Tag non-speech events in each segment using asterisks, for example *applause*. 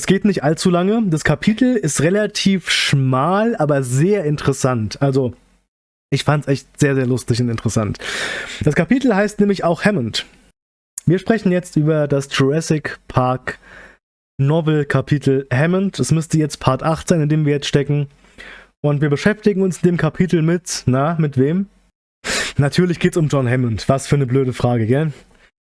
Das geht nicht allzu lange. Das Kapitel ist relativ schmal, aber sehr interessant. Also, ich fand es echt sehr, sehr lustig und interessant. Das Kapitel heißt nämlich auch Hammond. Wir sprechen jetzt über das Jurassic Park Novel Kapitel Hammond. Es müsste jetzt Part 8 sein, in dem wir jetzt stecken. Und wir beschäftigen uns in dem Kapitel mit, na, mit wem? Natürlich geht es um John Hammond. Was für eine blöde Frage, gell?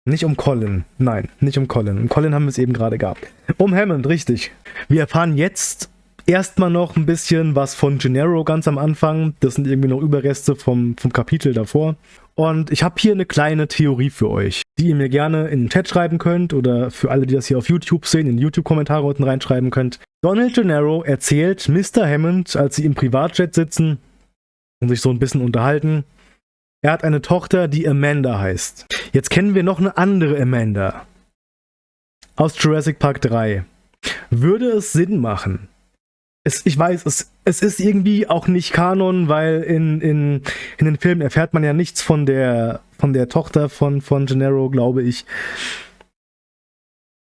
Nicht um Colin. Nein, nicht um Colin. Um Colin haben wir es eben gerade gehabt. Um Hammond, richtig. Wir erfahren jetzt erstmal noch ein bisschen was von Gennaro ganz am Anfang. Das sind irgendwie noch Überreste vom, vom Kapitel davor. Und ich habe hier eine kleine Theorie für euch, die ihr mir gerne in den Chat schreiben könnt oder für alle, die das hier auf YouTube sehen, in YouTube-Kommentare unten reinschreiben könnt. Donald Gennaro erzählt Mr. Hammond, als sie im Privatjet sitzen und sich so ein bisschen unterhalten, er hat eine Tochter, die Amanda heißt. Jetzt kennen wir noch eine andere Amanda. Aus Jurassic Park 3. Würde es Sinn machen? Es, ich weiß, es, es ist irgendwie auch nicht Kanon, weil in, in, in den Filmen erfährt man ja nichts von der, von der Tochter von, von Gennaro, glaube ich.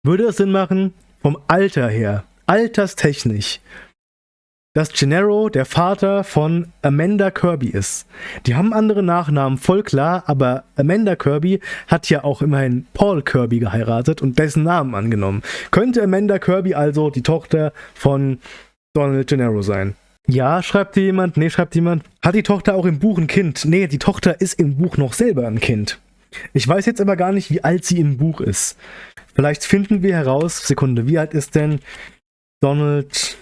Würde es Sinn machen, vom Alter her, alterstechnisch, dass Gennaro der Vater von Amanda Kirby ist. Die haben andere Nachnamen, voll klar, aber Amanda Kirby hat ja auch immerhin Paul Kirby geheiratet und dessen Namen angenommen. Könnte Amanda Kirby also die Tochter von Donald Gennaro sein? Ja, schreibt jemand. Nee, schreibt jemand. Hat die Tochter auch im Buch ein Kind? Nee, die Tochter ist im Buch noch selber ein Kind. Ich weiß jetzt aber gar nicht, wie alt sie im Buch ist. Vielleicht finden wir heraus, Sekunde, wie alt ist denn Donald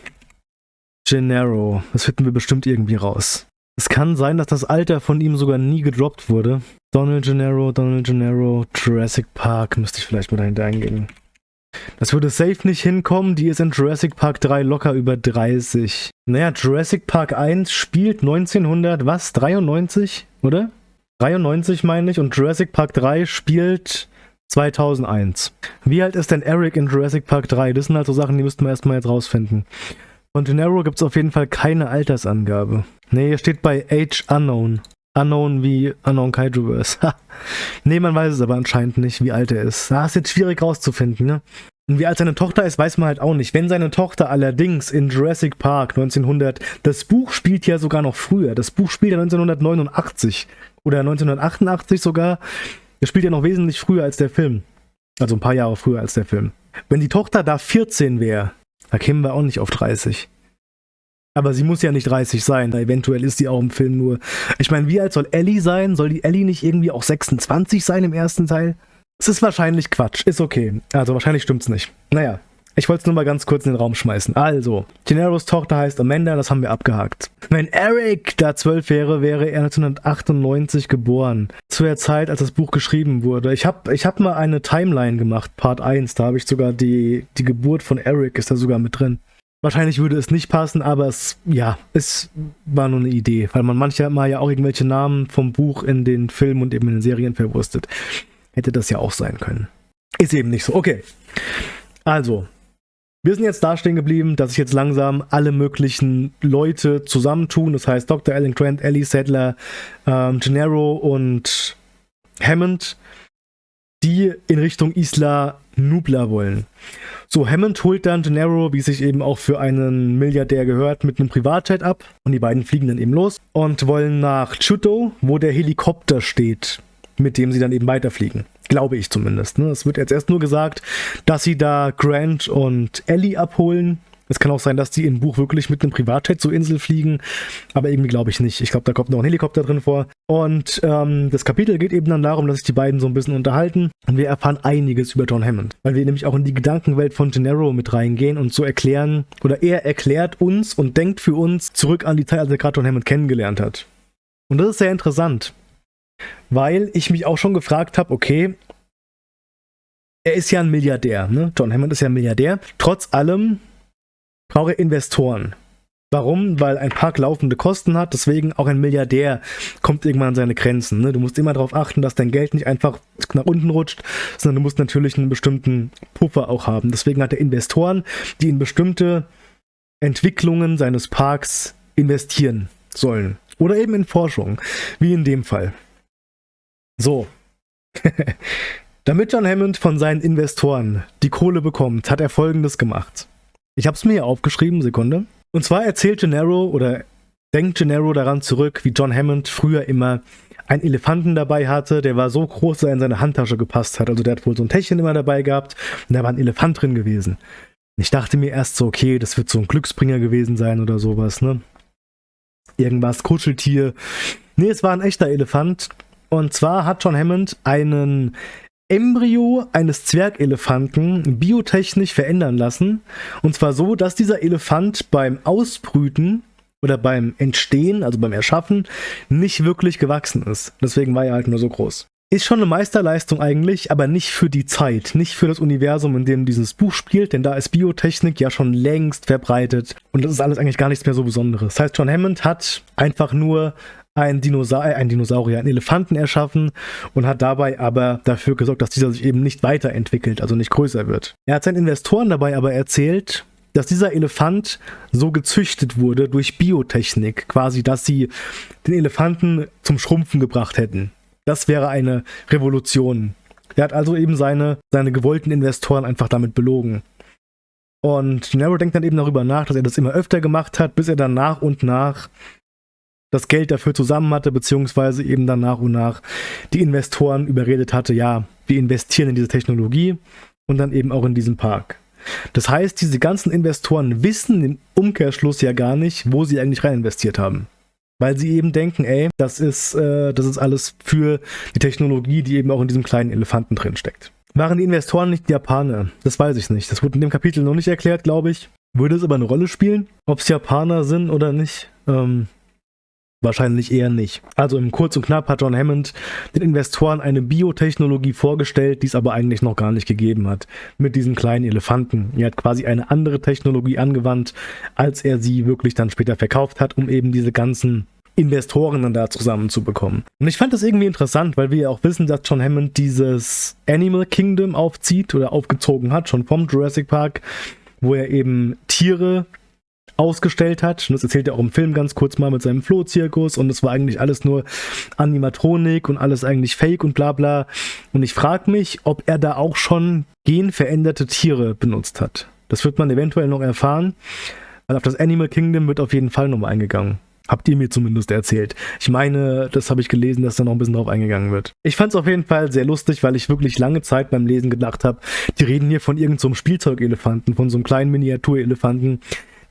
Gennaro. Das finden wir bestimmt irgendwie raus. Es kann sein, dass das Alter von ihm sogar nie gedroppt wurde. Donald Gennaro, Donald Gennaro, Jurassic Park, müsste ich vielleicht mal dahinter eingehen. Das würde safe nicht hinkommen, die ist in Jurassic Park 3 locker über 30. Naja, Jurassic Park 1 spielt 1900, was, 93, oder? 93 meine ich und Jurassic Park 3 spielt 2001. Wie alt ist denn Eric in Jurassic Park 3? Das sind halt so Sachen, die müssten wir erstmal jetzt rausfinden. Von Gennaro gibt es auf jeden Fall keine Altersangabe. Ne, hier steht bei Age Unknown. Unknown wie Unknown Kaijuverse. ne, man weiß es aber anscheinend nicht, wie alt er ist. Das ist jetzt schwierig rauszufinden, ne? Und wie alt seine Tochter ist, weiß man halt auch nicht. Wenn seine Tochter allerdings in Jurassic Park 1900, das Buch spielt ja sogar noch früher. Das Buch spielt ja 1989 oder 1988 sogar. Das spielt ja noch wesentlich früher als der Film. Also ein paar Jahre früher als der Film. Wenn die Tochter da 14 wäre, da kämen wir auch nicht auf 30. Aber sie muss ja nicht 30 sein. Eventuell ist sie auch im Film nur. Ich meine, wie alt soll Ellie sein? Soll die Ellie nicht irgendwie auch 26 sein im ersten Teil? Es ist wahrscheinlich Quatsch. Ist okay. Also wahrscheinlich stimmt's nicht. Naja. Ich wollte es nur mal ganz kurz in den Raum schmeißen. Also, Gennaros Tochter heißt Amanda, das haben wir abgehakt. Wenn Eric da zwölf wäre, wäre er 1998 geboren. Zu der Zeit, als das Buch geschrieben wurde. Ich habe ich hab mal eine Timeline gemacht, Part 1. Da habe ich sogar die, die Geburt von Eric, ist da sogar mit drin. Wahrscheinlich würde es nicht passen, aber es, ja, es war nur eine Idee, weil man manchmal ja auch irgendwelche Namen vom Buch in den Filmen und eben in den Serien verwurstet. Hätte das ja auch sein können. Ist eben nicht so. Okay. Also, wir sind jetzt da stehen geblieben, dass sich jetzt langsam alle möglichen Leute zusammentun. Das heißt Dr. Alan Grant, Ellie Sadler, ähm, Gennaro und Hammond, die in Richtung Isla Nubla wollen. So, Hammond holt dann Gennaro, wie sich eben auch für einen Milliardär gehört, mit einem Privatjet ab. Und die beiden fliegen dann eben los und wollen nach Chuto, wo der Helikopter steht, mit dem sie dann eben weiterfliegen. Glaube ich zumindest. Ne? Es wird jetzt erst nur gesagt, dass sie da Grant und Ellie abholen. Es kann auch sein, dass die im Buch wirklich mit einem Privatjet zur Insel fliegen, aber irgendwie glaube ich nicht. Ich glaube, da kommt noch ein Helikopter drin vor. Und ähm, das Kapitel geht eben dann darum, dass sich die beiden so ein bisschen unterhalten und wir erfahren einiges über John Hammond, weil wir nämlich auch in die Gedankenwelt von Gennaro mit reingehen und so erklären, oder er erklärt uns und denkt für uns zurück an die Zeit, als er gerade John Hammond kennengelernt hat. Und das ist sehr interessant, weil ich mich auch schon gefragt habe, okay, er ist ja ein Milliardär, ne? John Hammond ist ja ein Milliardär. Trotz allem braucht er Investoren. Warum? Weil ein Park laufende Kosten hat, deswegen auch ein Milliardär kommt irgendwann an seine Grenzen. Ne? Du musst immer darauf achten, dass dein Geld nicht einfach nach unten rutscht, sondern du musst natürlich einen bestimmten Puffer auch haben. Deswegen hat er Investoren, die in bestimmte Entwicklungen seines Parks investieren sollen. Oder eben in Forschung, wie in dem Fall. So. *laughs* Damit John Hammond von seinen Investoren die Kohle bekommt, hat er folgendes gemacht. Ich habe es mir hier aufgeschrieben, Sekunde. Und zwar erzählt Gennaro oder denkt Gennaro daran zurück, wie John Hammond früher immer einen Elefanten dabei hatte, der war so groß, dass er in seine Handtasche gepasst hat. Also der hat wohl so ein Täschchen immer dabei gehabt und da war ein Elefant drin gewesen. Ich dachte mir erst so, okay, das wird so ein Glücksbringer gewesen sein oder sowas, ne? Irgendwas, Kuscheltier. Nee, es war ein echter Elefant. Und zwar hat John Hammond einen Embryo eines Zwergelefanten biotechnisch verändern lassen. Und zwar so, dass dieser Elefant beim Ausbrüten oder beim Entstehen, also beim Erschaffen, nicht wirklich gewachsen ist. Deswegen war er halt nur so groß. Ist schon eine Meisterleistung eigentlich, aber nicht für die Zeit, nicht für das Universum, in dem dieses Buch spielt, denn da ist Biotechnik ja schon längst verbreitet und das ist alles eigentlich gar nichts mehr so Besonderes. Das heißt, John Hammond hat einfach nur ein Dinosaur, äh, ein Dinosaurier, einen Elefanten erschaffen und hat dabei aber dafür gesorgt, dass dieser sich eben nicht weiterentwickelt, also nicht größer wird. Er hat seinen Investoren dabei aber erzählt, dass dieser Elefant so gezüchtet wurde durch Biotechnik, quasi, dass sie den Elefanten zum Schrumpfen gebracht hätten. Das wäre eine Revolution. Er hat also eben seine, seine gewollten Investoren einfach damit belogen. Und Nero denkt dann eben darüber nach, dass er das immer öfter gemacht hat, bis er dann nach und nach das Geld dafür zusammen hatte, beziehungsweise eben dann nach und nach die Investoren überredet hatte, ja, wir investieren in diese Technologie und dann eben auch in diesen Park. Das heißt, diese ganzen Investoren wissen im Umkehrschluss ja gar nicht, wo sie eigentlich rein investiert haben. Weil sie eben denken, ey, das ist, äh, das ist alles für die Technologie, die eben auch in diesem kleinen Elefanten drin steckt. Waren die Investoren nicht Japaner? Das weiß ich nicht. Das wurde in dem Kapitel noch nicht erklärt, glaube ich. Würde es aber eine Rolle spielen, ob es Japaner sind oder nicht? Ähm, Wahrscheinlich eher nicht. Also im Kurz und Knapp hat John Hammond den Investoren eine Biotechnologie vorgestellt, die es aber eigentlich noch gar nicht gegeben hat. Mit diesen kleinen Elefanten. Er hat quasi eine andere Technologie angewandt, als er sie wirklich dann später verkauft hat, um eben diese ganzen Investoren dann da zusammenzubekommen. Und ich fand das irgendwie interessant, weil wir ja auch wissen, dass John Hammond dieses Animal Kingdom aufzieht oder aufgezogen hat, schon vom Jurassic Park, wo er eben Tiere ausgestellt hat. Und das erzählt er auch im Film ganz kurz mal mit seinem Flohzirkus und es war eigentlich alles nur Animatronik und alles eigentlich Fake und bla bla. Und ich frage mich, ob er da auch schon genveränderte Tiere benutzt hat. Das wird man eventuell noch erfahren, weil auf das Animal Kingdom wird auf jeden Fall nochmal eingegangen. Habt ihr mir zumindest erzählt. Ich meine, das habe ich gelesen, dass da noch ein bisschen drauf eingegangen wird. Ich fand es auf jeden Fall sehr lustig, weil ich wirklich lange Zeit beim Lesen gedacht habe, die reden hier von irgendeinem so Spielzeugelefanten, von so einem kleinen Miniaturelefanten,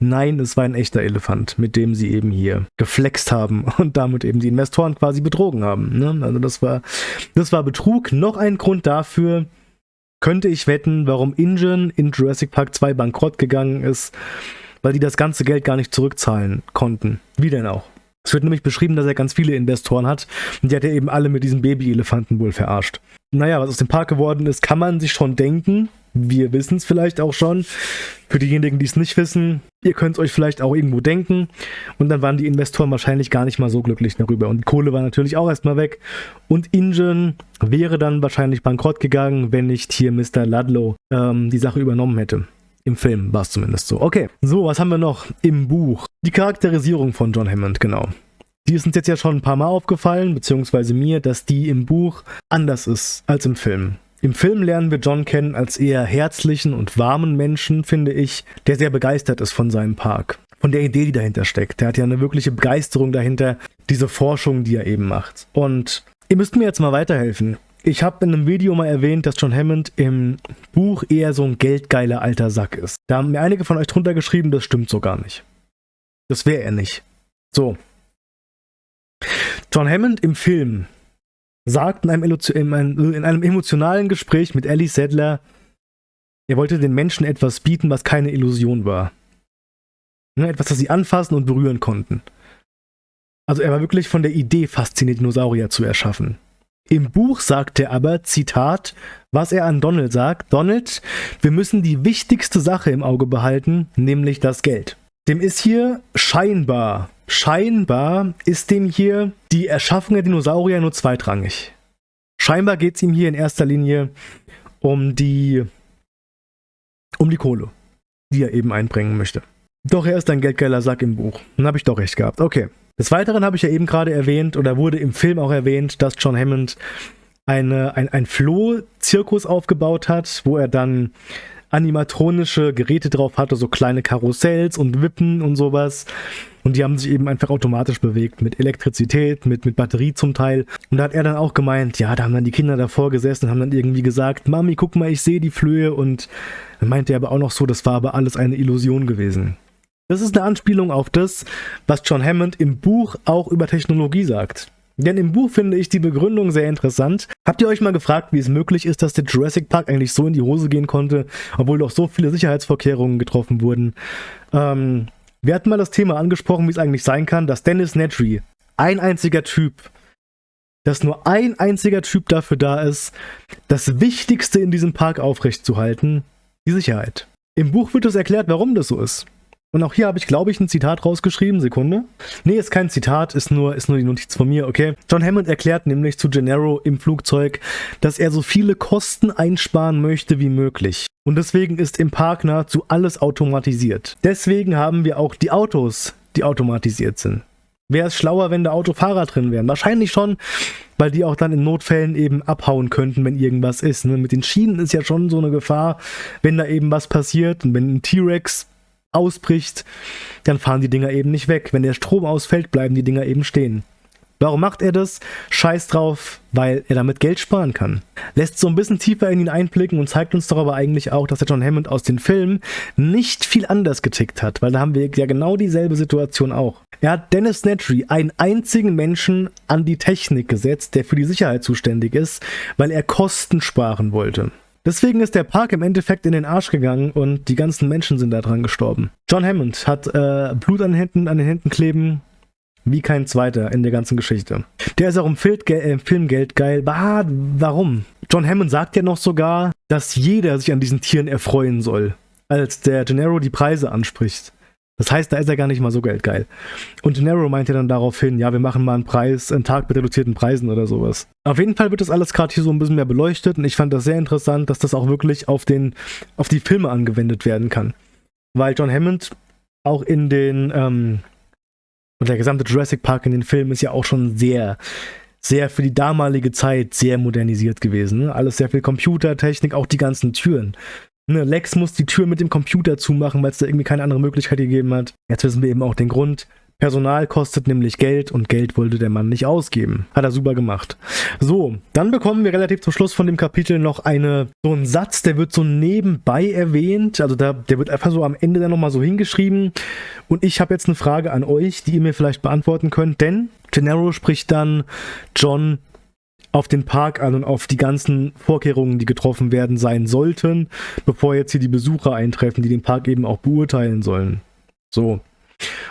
Nein, es war ein echter Elefant, mit dem sie eben hier geflext haben *laughs* und damit eben die Investoren quasi betrogen haben. Ne? Also das war, das war Betrug. Noch ein Grund dafür, könnte ich wetten, warum Ingen in Jurassic Park 2 bankrott gegangen ist, weil die das ganze Geld gar nicht zurückzahlen konnten. Wie denn auch? Es wird nämlich beschrieben, dass er ganz viele Investoren hat und die hat er eben alle mit diesem Baby-Elefanten wohl verarscht. Naja, was aus dem Park geworden ist, kann man sich schon denken. Wir wissen es vielleicht auch schon. Für diejenigen, die es nicht wissen, ihr könnt es euch vielleicht auch irgendwo denken. Und dann waren die Investoren wahrscheinlich gar nicht mal so glücklich darüber. Und die Kohle war natürlich auch erstmal weg. Und Ingen wäre dann wahrscheinlich bankrott gegangen, wenn nicht hier Mr. Ludlow ähm, die Sache übernommen hätte. Im Film war es zumindest so. Okay, so, was haben wir noch im Buch? Die Charakterisierung von John Hammond, genau. Die ist uns jetzt ja schon ein paar Mal aufgefallen, beziehungsweise mir, dass die im Buch anders ist als im Film. Im Film lernen wir John kennen als eher herzlichen und warmen Menschen, finde ich, der sehr begeistert ist von seinem Park. Von der Idee, die dahinter steckt. Der hat ja eine wirkliche Begeisterung dahinter, diese Forschung, die er eben macht. Und ihr müsst mir jetzt mal weiterhelfen. Ich habe in einem Video mal erwähnt, dass John Hammond im Buch eher so ein geldgeiler alter Sack ist. Da haben mir einige von euch drunter geschrieben, das stimmt so gar nicht. Das wäre er nicht. So. John Hammond im Film sagt in einem, in einem emotionalen Gespräch mit Ellie Sadler, er wollte den Menschen etwas bieten, was keine Illusion war. Ne, etwas, das sie anfassen und berühren konnten. Also er war wirklich von der Idee fasziniert, Dinosaurier zu erschaffen. Im Buch sagt er aber, Zitat, was er an Donald sagt, Donald, wir müssen die wichtigste Sache im Auge behalten, nämlich das Geld. Dem ist hier scheinbar Scheinbar ist dem hier die Erschaffung der Dinosaurier nur zweitrangig. Scheinbar geht es ihm hier in erster Linie um die, um die Kohle, die er eben einbringen möchte. Doch er ist ein geldgeiler Sack im Buch. Dann habe ich doch recht gehabt. Okay. Des Weiteren habe ich ja eben gerade erwähnt, oder wurde im Film auch erwähnt, dass John Hammond eine, ein, ein Floh-Zirkus aufgebaut hat, wo er dann animatronische Geräte drauf hatte, so kleine Karussells und Wippen und sowas. Und die haben sich eben einfach automatisch bewegt, mit Elektrizität, mit, mit Batterie zum Teil. Und da hat er dann auch gemeint, ja, da haben dann die Kinder davor gesessen und haben dann irgendwie gesagt, Mami, guck mal, ich sehe die Flöhe. Und dann meinte er aber auch noch so, das war aber alles eine Illusion gewesen. Das ist eine Anspielung auf das, was John Hammond im Buch auch über Technologie sagt. Denn im Buch finde ich die Begründung sehr interessant. Habt ihr euch mal gefragt, wie es möglich ist, dass der Jurassic Park eigentlich so in die Hose gehen konnte, obwohl doch so viele Sicherheitsvorkehrungen getroffen wurden? Ähm, wir hatten mal das Thema angesprochen, wie es eigentlich sein kann, dass Dennis Nedry, ein einziger Typ, dass nur ein einziger Typ dafür da ist, das Wichtigste in diesem Park aufrechtzuerhalten, die Sicherheit. Im Buch wird es erklärt, warum das so ist. Und auch hier habe ich, glaube ich, ein Zitat rausgeschrieben. Sekunde. Nee, ist kein Zitat, ist nur, ist nur die Notiz von mir, okay. John Hammond erklärt nämlich zu Gennaro im Flugzeug, dass er so viele Kosten einsparen möchte wie möglich. Und deswegen ist im Park nahezu alles automatisiert. Deswegen haben wir auch die Autos, die automatisiert sind. Wäre es schlauer, wenn da Autofahrer drin wären? Wahrscheinlich schon, weil die auch dann in Notfällen eben abhauen könnten, wenn irgendwas ist. Ne? Mit den Schienen ist ja schon so eine Gefahr, wenn da eben was passiert und wenn ein T-Rex ausbricht, dann fahren die Dinger eben nicht weg. Wenn der Strom ausfällt, bleiben die Dinger eben stehen. Warum macht er das? Scheiß drauf, weil er damit Geld sparen kann. Lässt so ein bisschen tiefer in ihn einblicken und zeigt uns doch aber eigentlich auch, dass der John Hammond aus den Filmen nicht viel anders getickt hat, weil da haben wir ja genau dieselbe Situation auch. Er hat Dennis Nedry, einen einzigen Menschen, an die Technik gesetzt, der für die Sicherheit zuständig ist, weil er Kosten sparen wollte. Deswegen ist der Park im Endeffekt in den Arsch gegangen und die ganzen Menschen sind daran gestorben. John Hammond hat äh, Blut an den, Händen, an den Händen kleben, wie kein zweiter in der ganzen Geschichte. Der ist auch im äh, Filmgeld geil. Ah, warum? John Hammond sagt ja noch sogar, dass jeder sich an diesen Tieren erfreuen soll, als der Gennaro die Preise anspricht. Das heißt, da ist er gar nicht mal so geldgeil. Und Gennaro meinte dann daraufhin, ja, wir machen mal einen Preis, einen Tag mit reduzierten Preisen oder sowas. Auf jeden Fall wird das alles gerade hier so ein bisschen mehr beleuchtet und ich fand das sehr interessant, dass das auch wirklich auf, den, auf die Filme angewendet werden kann. Weil John Hammond auch in den, ähm, und der gesamte Jurassic Park in den Filmen ist ja auch schon sehr, sehr für die damalige Zeit sehr modernisiert gewesen. Ne? Alles sehr viel Computertechnik, auch die ganzen Türen. Ne, Lex muss die Tür mit dem Computer zumachen, weil es da irgendwie keine andere Möglichkeit gegeben hat. Jetzt wissen wir eben auch den Grund. Personal kostet nämlich Geld und Geld wollte der Mann nicht ausgeben. Hat er super gemacht. So, dann bekommen wir relativ zum Schluss von dem Kapitel noch eine, so einen Satz, der wird so nebenbei erwähnt. Also da, der wird einfach so am Ende dann nochmal so hingeschrieben. Und ich habe jetzt eine Frage an euch, die ihr mir vielleicht beantworten könnt, denn Gennaro spricht dann John auf den Park an und auf die ganzen Vorkehrungen, die getroffen werden sein sollten, bevor jetzt hier die Besucher eintreffen, die den Park eben auch beurteilen sollen. So.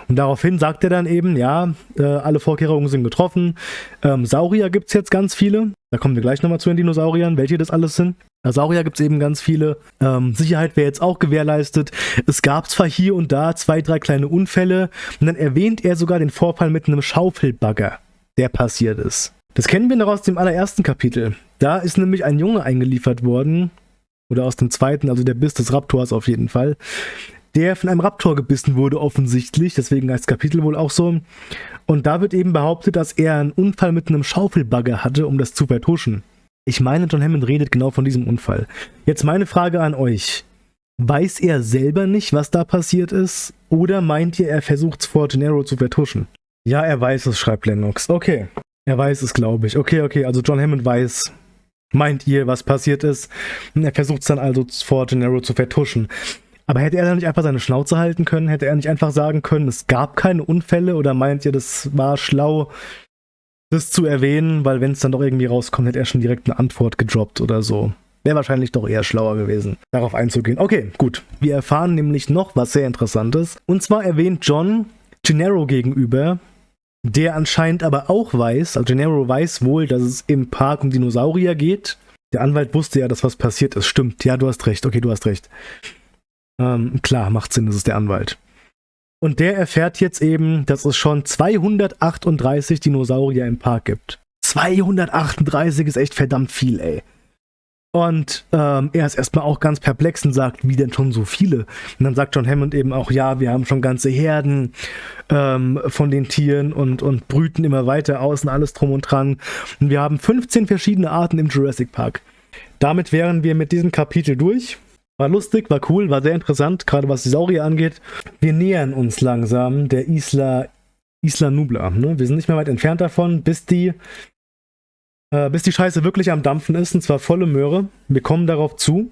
Und daraufhin sagt er dann eben, ja, äh, alle Vorkehrungen sind getroffen. Ähm, Saurier gibt es jetzt ganz viele. Da kommen wir gleich nochmal zu den Dinosauriern, welche das alles sind. Äh, Saurier gibt es eben ganz viele. Ähm, Sicherheit wäre jetzt auch gewährleistet. Es gab zwar hier und da zwei, drei kleine Unfälle. Und dann erwähnt er sogar den Vorfall mit einem Schaufelbagger, der passiert ist. Das kennen wir noch aus dem allerersten Kapitel. Da ist nämlich ein Junge eingeliefert worden, oder aus dem zweiten, also der Biss des Raptors auf jeden Fall, der von einem Raptor gebissen wurde offensichtlich, deswegen heißt das Kapitel wohl auch so. Und da wird eben behauptet, dass er einen Unfall mit einem Schaufelbagger hatte, um das zu vertuschen. Ich meine, John Hammond redet genau von diesem Unfall. Jetzt meine Frage an euch. Weiß er selber nicht, was da passiert ist? Oder meint ihr, er versucht es vor Gennaro zu vertuschen? Ja, er weiß es, schreibt Lennox. Okay. Er weiß es, glaube ich. Okay, okay, also John Hammond weiß, meint ihr, was passiert ist. Und er versucht es dann also vor Gennaro zu vertuschen. Aber hätte er dann nicht einfach seine Schnauze halten können? Hätte er nicht einfach sagen können, es gab keine Unfälle? Oder meint ihr, das war schlau, das zu erwähnen? Weil wenn es dann doch irgendwie rauskommt, hätte er schon direkt eine Antwort gedroppt oder so. Wäre wahrscheinlich doch eher schlauer gewesen, darauf einzugehen. Okay, gut. Wir erfahren nämlich noch was sehr Interessantes. Und zwar erwähnt John Gennaro gegenüber, der anscheinend aber auch weiß, also Gennaro weiß wohl, dass es im Park um Dinosaurier geht. Der Anwalt wusste ja, dass was passiert ist. Stimmt, ja, du hast recht. Okay, du hast recht. Ähm, klar, macht Sinn, das ist der Anwalt. Und der erfährt jetzt eben, dass es schon 238 Dinosaurier im Park gibt. 238 ist echt verdammt viel, ey. Und ähm, er ist erstmal auch ganz perplex und sagt, wie denn schon so viele? Und dann sagt John Hammond eben auch, ja, wir haben schon ganze Herden ähm, von den Tieren und, und brüten immer weiter aus und alles drum und dran. Und wir haben 15 verschiedene Arten im Jurassic Park. Damit wären wir mit diesem Kapitel durch. War lustig, war cool, war sehr interessant, gerade was die Saurier angeht. Wir nähern uns langsam der Isla, Isla Nubla. Ne? Wir sind nicht mehr weit entfernt davon, bis die, äh, bis die Scheiße wirklich am Dampfen ist, und zwar volle Möhre. Wir kommen darauf zu.